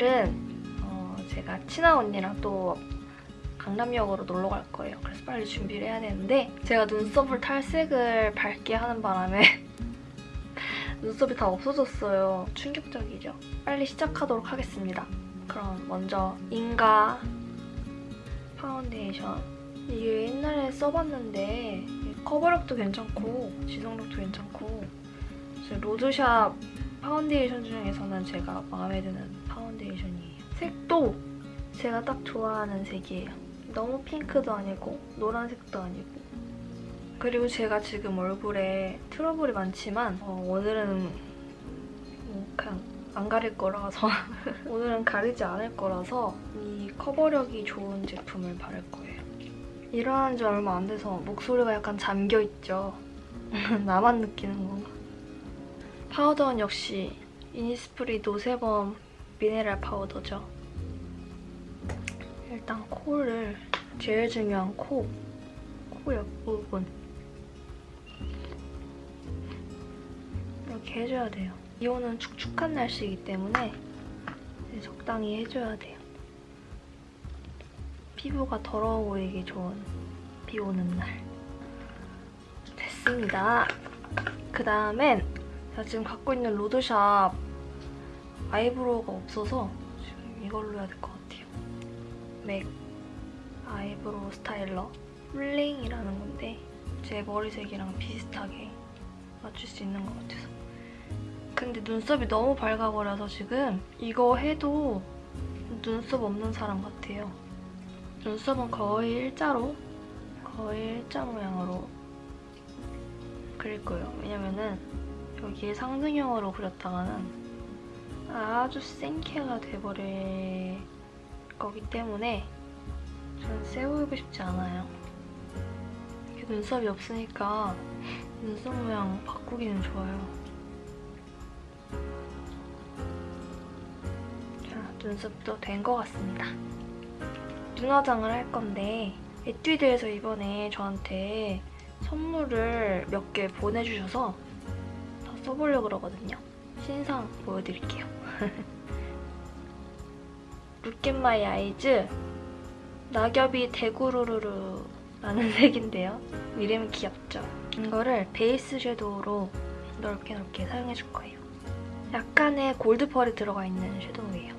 오늘은 어, 제가 친한 언니랑 또 강남역으로 놀러 갈 거예요. 그래서 빨리 준비를 해야 되는데 제가 눈썹을 탈색을 밝게 하는 바람에 눈썹이 다 없어졌어요. 충격적이죠? 빨리 시작하도록 하겠습니다. 그럼 먼저 인가 파운데이션 이게 옛날에 써봤는데 커버력도 괜찮고 지속력도 괜찮고 로드샵 파운데이션 중에서는 제가 마음에 드는 파운데이션 이에요. 색도 제가 딱 좋아하는 색이에요. 너무 핑크도 아니고 노란색도 아니고 그리고 제가 지금 얼굴에 트러블이 많지만 어, 오늘은 뭐 그냥 안 가릴 거라서 오늘은 가리지 않을 거라서 이 커버력이 좋은 제품을 바를 거예요. 일어난 지 얼마 안 돼서 목소리가 약간 잠겨있죠. 나만 느끼는 건가? 파우더는 역시 이니스프리 노세범 미네랄 파우더죠. 일단 코를 제일 중요한 코, 코 옆부분 이렇게 해줘야 돼요. 이온은 축축한 날씨이기 때문에 적당히 해줘야 돼요. 피부가 더러워 보이기 좋은 비 오는 날. 됐습니다. 그 다음엔 제가 지금 갖고 있는 로드샵 eyebrow가 없어서 지금 이걸로 해야 될 것 같아요. MAC eyebrow styler Fling이라는 건데 제 머리색이랑 비슷하게 맞출 수 있는 것 같아서 근데 눈썹이 너무 밝아버려서 지금 이거 해도 눈썹 없는 사람 같아요. 눈썹은 거의 일자로 거의 일자 모양으로 그릴 거예요. 왜냐면은 여기에 상승형으로 그렸다가는 아주 생캐가 돼버릴 거기 때문에 저는 세 보이고 싶지 않아요. 눈썹이 없으니까 눈썹 모양 바꾸기는 좋아요. 자, 눈썹도 된 것 같습니다. 눈화장을 할 건데 에뛰드에서 이번에 저한테 선물을 몇 개 보내주셔서 다 써보려고 그러거든요. 신상 보여드릴게요. Look At My Eyes 낙엽이 떼구루루루 라는 색인데요. 이름이 귀엽죠? 이거를 베이스 섀도우로 넓게 넓게 사용해줄 거예요. 약간의 골드펄이 들어가 있는 섀도우예요.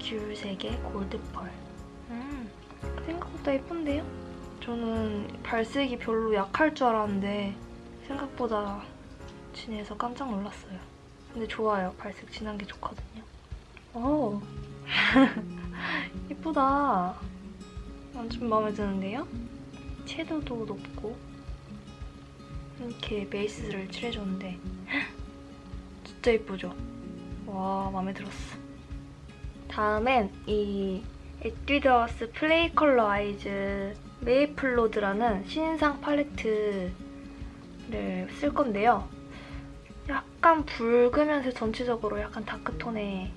귤색의 골드펄. 음, 생각보다 예쁜데요? 저는 발색이 별로 약할 줄 알았는데 생각보다 진해서 깜짝 놀랐어요. 근데 좋아요. 발색 진한 게 좋거든요. 오, 예쁘다. 완전 마음에 드는데요? 채도도 높고 이렇게 베이스를 칠해줬는데 진짜 예쁘죠? 와, 마음에 들었어. 다음엔 이 에뛰드하우스 Play Color Eyes Maple Road라는 신상 팔레트를 쓸 건데요. 약간 붉으면서 전체적으로 약간 dark 톤의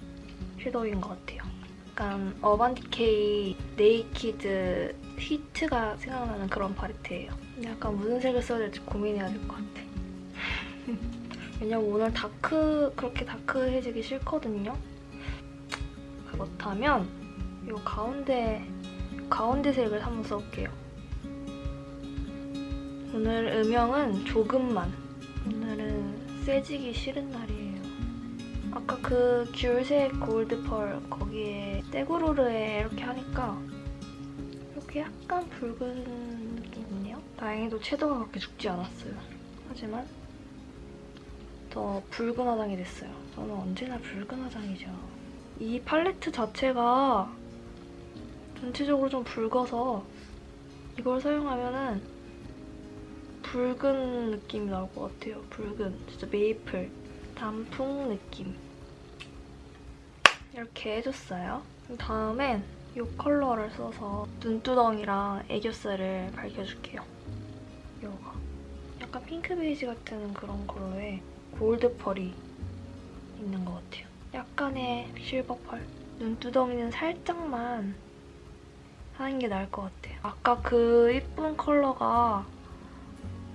섀도우인 것 같아요. 약간 Urban Decay Naked Heat가 생각나는 그런 팔레트예요. 약간 무슨 색을 써야 될지 고민해야 될 것 같아. 왜냐면 오늘 dark, 그렇게 dark해지기 싫거든요. 그렇다면 이 가운데, 가운데 색을 한번 써볼게요. 오늘 음영은 조금만. 오늘은 세지기 싫은 날이에요. 아까 그 귤색 골드펄 거기에 떼구르르에 이렇게 하니까 이렇게 약간 붉은 느낌이네요. 다행히도 채도가 그렇게 죽지 않았어요. 하지만 더 붉은 화장이 됐어요. 저는 언제나 붉은 화장이죠. 이 팔레트 자체가 전체적으로 좀 붉어서 이걸 사용하면 은 붉은 느낌이 나올 것 같아요. 붉은, 진짜 메이플, 단풍 느낌. 이렇게 해줬어요. 다음엔 이 컬러를 써서 눈두덩이랑 애교살을 밝혀줄게요. 이거. 약간 핑크 베이지 같은 그런 컬러에 골드 펄이 있는 것 같아요. 약간의 실버 펄. 눈두덩이는 살짝만 하는 게 나을 것 같아요. 아까 그 예쁜 컬러가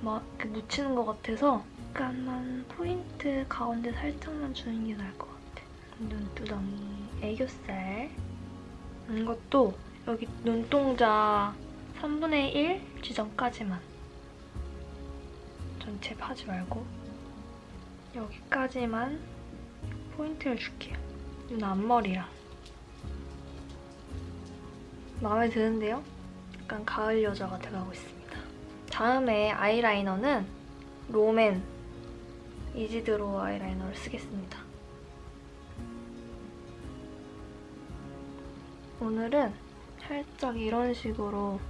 막 이렇게 묻히는 것 같아서 약간만 포인트 가운데 살짝만 주는 게 나을 것 같아. 눈두덩이, 애교살 이것도 여기 눈동자 3분의 1 지점까지만 전체 파지 말고 여기까지만 포인트를 줄게요. 눈 앞머리랑 마음에 드는데요? 약간 가을 여자가 돼가고 있습니 다. 다음에 아이라이너는 롬앤 이지드로 아이라이너를 쓰겠습니다. 오늘은 살짝 이런 식으로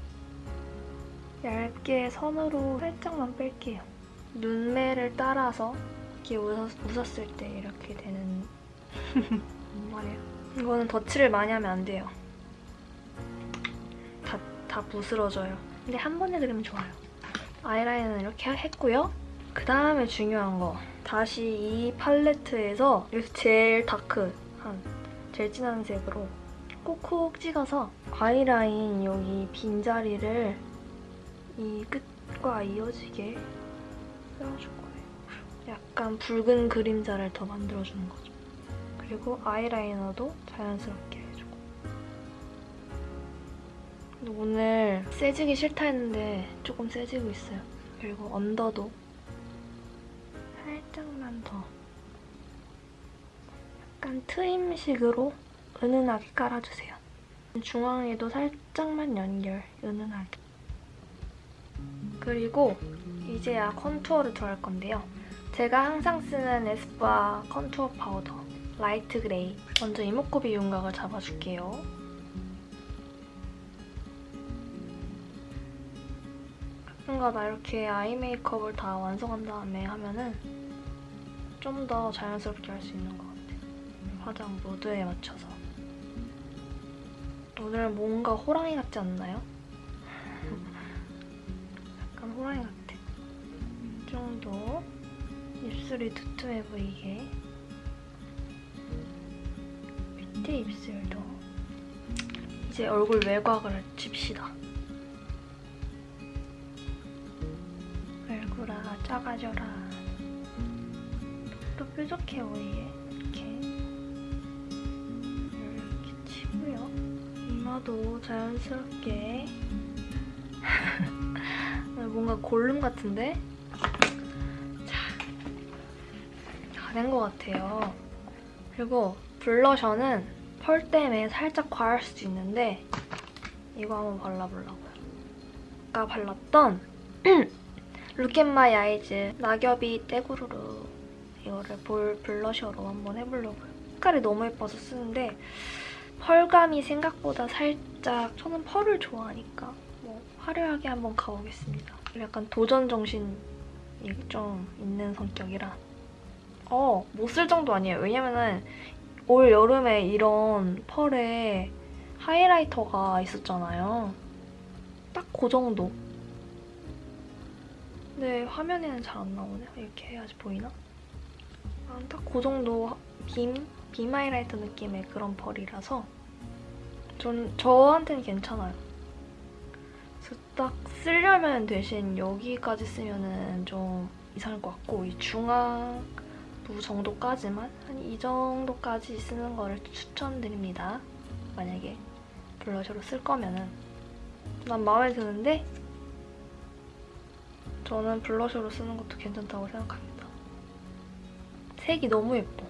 얇게 선으로 살짝만 뺄게요. 눈매를 따라서 이렇게 웃었, 웃었을 때 이렇게 되는 말이에요. 이거는 덧칠을 많이 하면 안 돼요. 다, 다 부스러져요. 근데 한 번에 그리면 좋아요. 아이라인은 이렇게 했고요. 그 다음에 중요한 거. 다시 이 팔레트에서 제일 다크한, 제일 진한 색으로 콕콕 찍어서 아이라인 여기 빈자리를 이 끝과 이어지게 세워줄 거예요. 약간 붉은 그림자를 더 만들어주는 거죠. 그리고 아이라이너도 자연스럽게 오늘 세지기 싫다 했는데 조금 세지고 있어요. 그리고 언더도 살짝만 더 약간 트임식으로 은은하게 깔아주세요. 중앙에도 살짝만 연결, 은은하게. 그리고 이제야 contour를 들어갈 건데요. 제가 항상 쓰는 에스쁘아 contour 파우더 light gray 먼저 이목구비 윤곽을 잡아줄게요. 가끔가다 이렇게 eye 메이크업을 다 완성한 다음에 하면은 좀 더 자연스럽게 할 수 있는 것 같아요. 화장 모드에 맞춰서. 오늘 뭔가 호랑이 같지 않나요? 약간 호랑이 같아. 이 정도 입술이 두툼해 보이게 밑에 입술도 이제 얼굴 외곽을 칩시다. 얼굴아 작아져라. 또 뾰족해 보이게 이렇게 이렇게 치고요. 이마도 자연스럽게 뭔가 골룸 같은데? 다된 것 같아요. 그리고 블러셔는 펄 때문에 살짝 과할 수도 있는데 이거 한번 발라보려고요. 아까 발랐던 Look At My Eyes 낙엽이 떼구르르 이거를 볼 블러셔로 한번 해보려고요. 색깔이 너무 예뻐서 쓰는데 펄감이 생각보다 살짝 저는 펄을 좋아하니까 뭐 화려하게 한번 가보겠습니다. 약간 도전 정신이 좀 있는 성격이라 어, 못 쓸 정도 아니에요. 왜냐면은 올 여름에 이런 펄에 하이라이터가 있었잖아요. 딱 그 정도. 근데 화면에는 잘 안 나오네. 이렇게 해야지 보이나? 아, 딱그 정도 빔? 빔 하이라이터 느낌의 그런 펄이라서 전 저한테는 괜찮아요. 그래서 딱 쓰려면 대신 여기까지 쓰면 은 좀 이상할 것 같고 이 중앙 부 정도까지만 한 이 정도까지 쓰는 거를 추천드립니다. 만약에 블러셔로 쓸 거면은 난 마음에 드는데 저는 블러셔로 쓰는 것도 괜찮다고 생각합니다. 색이 너무 예뻐.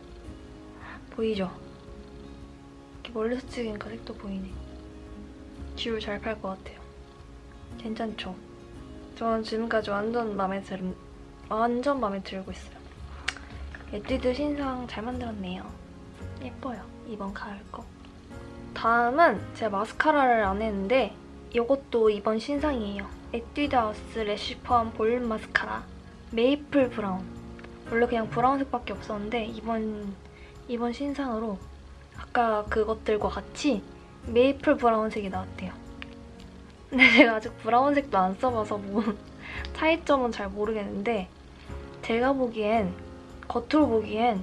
보이죠? 이렇게 멀리서 찍으니까 색도 보이네. 듀얼 잘팔 것 같아요. 괜찮죠? 저는 지금까지 완전 마음에 들, 완전 마음에 들고 있어요. 에뛰드 신상 잘 만들었네요. 예뻐요. 이번 가을 거. 다음은 제가 마스카라를 안 했는데 이것도 이번 신상이에요. 에뛰드 하우스 Lash Perm Volume Mascara Maple Brown. 원래 그냥 브라운색밖에 없었는데 이번 이번 신상으로 아까 그것들과 같이 메이플 브라운색이 나왔대요. 근데 제가 아직 브라운색도 안 써봐서 뭐 차이점은 잘 모르겠는데 제가 보기엔 겉으로 보기엔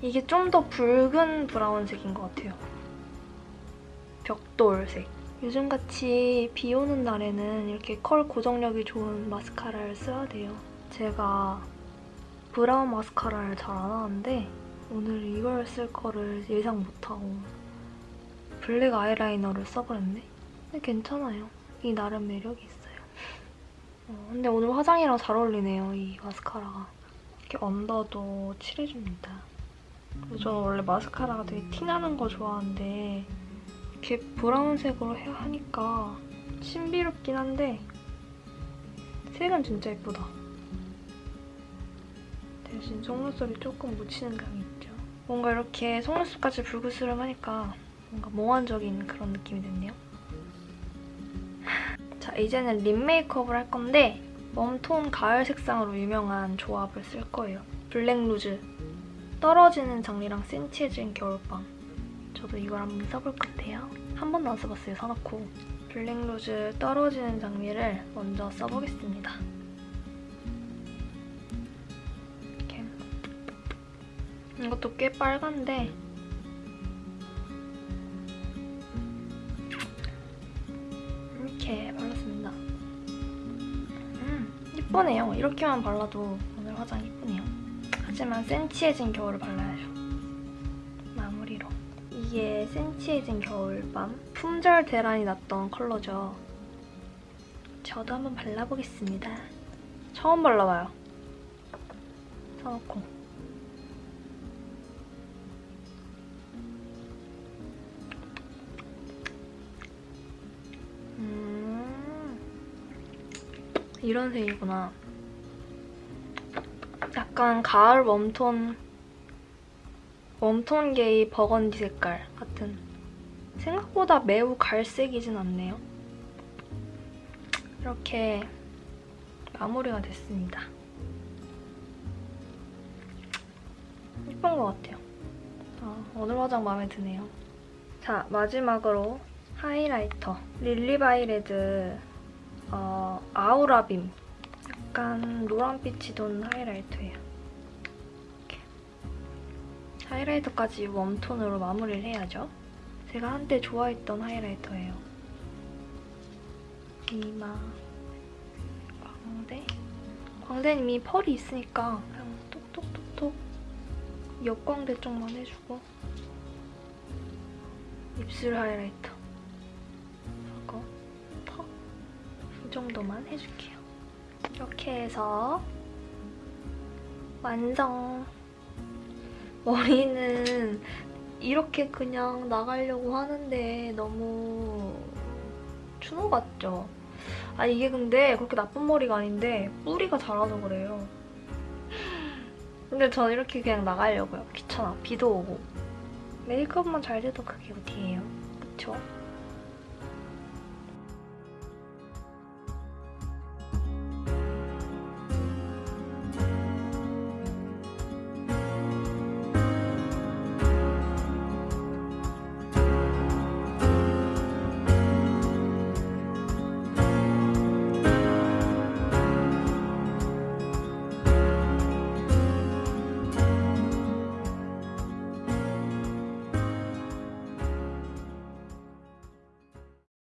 이게 좀 더 붉은 브라운색인 것 같아요. 벽돌색. 요즘같이 비 오는 날에는 이렇게 컬 고정력이 좋은 마스카라를 써야 돼요. 제가 브라운 마스카라를 잘 안 하는데 오늘 이걸 쓸 거를 예상 못하고 블랙 아이라이너를 써버렸네? 근데 괜찮아요. 이 나름 매력이 있어요. 어, 근데 오늘 화장이랑 잘 어울리네요, 이 마스카라가. 이렇게 언더도 칠해줍니다. 저는 원래 마스카라가 되게 티나는 거 좋아하는데 이렇게 브라운색으로 해야 하니까 신비롭긴 한데 색은 진짜 예쁘다. 대신 속눈썹이 조금 묻히는 감이 있죠. 뭔가 이렇게 속눈썹까지 불그스름하니까 뭔가 몽환적인 그런 느낌이 됐네요. 자, 이제는 lip 메이크업을 할 건데 웜톤 가을 색상으로 유명한 조합을 쓸 거예요. Black Rouge, 떨어지는 장미랑 센치해진 겨울밤. 저도 이걸 한번 써볼 건데요. 한 번도 안 써봤어요, 사놓고. Black Rouge 떨어지는 장미를 먼저 써보겠습니다. 이렇게. 이것도 꽤 빨간데 이렇게 발랐습니다. 음, 예쁘네요. 이렇게만 발라도 오늘 화장 예쁘네요. 하지만 센치해진 겨울을 발라야죠. 이게 센치해진 겨울밤 품절 대란이 났던 컬러죠. 저도 한번 발라보겠습니다. 처음 발라봐요. 사놓고. 음, 이런 색이구나. 약간 가을 웜톤, 웜톤계의 버건디 색깔 같은. 생각보다 매우 갈색이진 않네요. 이렇게 마무리가 됐습니다. 예쁜 것 같아요. 아, 오늘 화장 마음에 드네요. 자, 마지막으로 하이라이터. lilybyred 어, Aura Beam. 약간 노란빛이 도는 하이라이터예요. 하이라이터까지 웜톤으로 마무리를 해야죠. 제가 한때 좋아했던 하이라이터예요. 이마, 광대. 광대는 이미 펄이 있으니까 그냥 톡톡톡톡 옆광대 쪽만 해주고 입술 하이라이터 하고 턱 이 정도만 해줄게요. 이렇게 해서 완성! 머리는 이렇게 그냥 나가려고 하는데 너무 추노 같죠? 아 이게 근데 그렇게 나쁜 머리가 아닌데 뿌리가 자라서 그래요. 근데 저는 이렇게 그냥 나가려고요. 귀찮아. 비도 오고. 메이크업만 잘 돼도 그게 어디예요. 그쵸?